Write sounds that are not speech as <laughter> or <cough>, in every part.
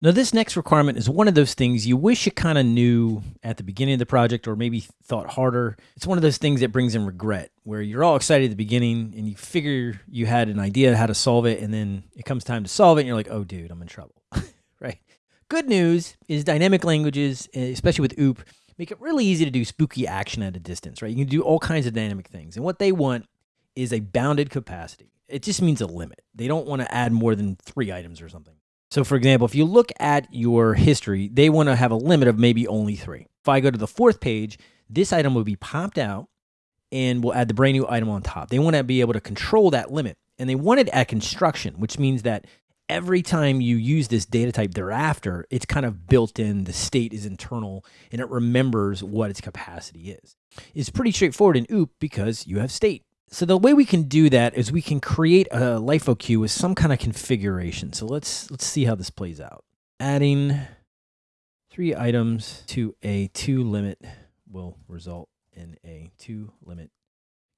Now, this next requirement is one of those things you wish you kind of knew at the beginning of the project or maybe thought harder. It's one of those things that brings in regret where you're all excited at the beginning and you figure you had an idea how to solve it, and then it comes time to solve it, and you're like, oh, dude, I'm in trouble. <laughs> right? Good news is dynamic languages, eh, especially with OOP, make it really easy to do spooky action at a distance, right? You can do all kinds of dynamic things. And what they want is a bounded capacity. It just means a limit. They don't want to add more than three items or something. So, for example, if you look at your history, they want to have a limit of maybe only three. If I go to the fourth page, this item will be popped out and we'll add the brand new item on top. They want to be able to control that limit. And they want it at construction, which means that every time you use this data type thereafter, it's kind of built in, the state is internal, and it remembers what its capacity is. It's pretty straightforward in OOP because you have state. So the way we can do that is we can create a LIFO queue with some kind of configuration. So let's let's see how this plays out. Adding three items to a two limit will result in a two limit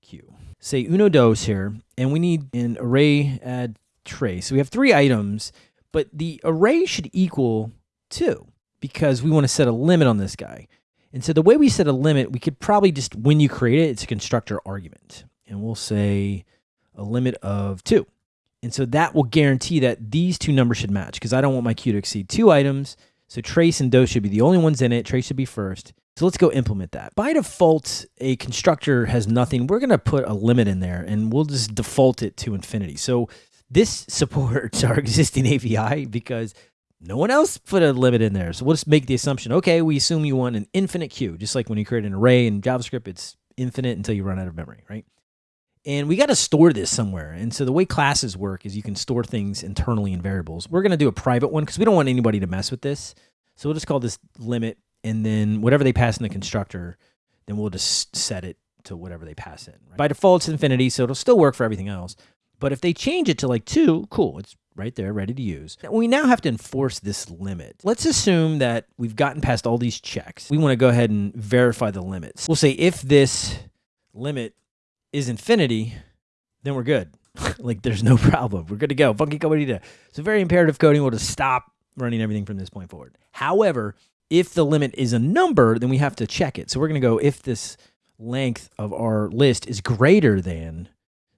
queue. Say uno dos here, and we need an array add tres. So we have three items, but the array should equal two because we want to set a limit on this guy. And so the way we set a limit, we could probably just, when you create it, it's a constructor argument and we'll say a limit of two. And so that will guarantee that these two numbers should match because I don't want my queue to exceed two items. So tres and dos should be the only ones in it. Tres should be first. So let's go implement that. By default, a constructor has nothing. We're going to put a limit in there and we'll just default it to infinity. So this <laughs> supports our existing API because no one else put a limit in there. So we'll just make the assumption, okay, we assume you want an infinite queue, just like when you create an array in JavaScript, it's infinite until you run out of memory, right? And we got to store this somewhere. And so the way classes work is you can store things internally in variables. We're going to do a private one because we don't want anybody to mess with this. So we'll just call this limit. And then whatever they pass in the constructor, then we'll just set it to whatever they pass in. Right? By default, it's infinity, so it'll still work for everything else. But if they change it to like two, cool, it's right there, ready to use. We now have to enforce this limit. Let's assume that we've gotten past all these checks. We want to go ahead and verify the limits. We'll say if this limit is infinity, then we're good. <laughs> like there's no problem. We're good to go. Funky to. So very imperative coding will just stop running everything from this point forward. However, if the limit is a number, then we have to check it. So we're going to go if this length of our list is greater than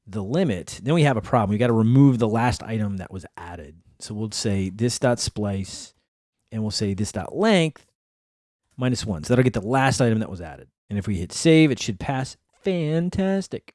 the limit, then we have a problem. We got to remove the last item that was added. So we'll say this dot splice, and we'll say this dot length minus one. So that'll get the last item that was added. And if we hit save, it should pass Fantastic.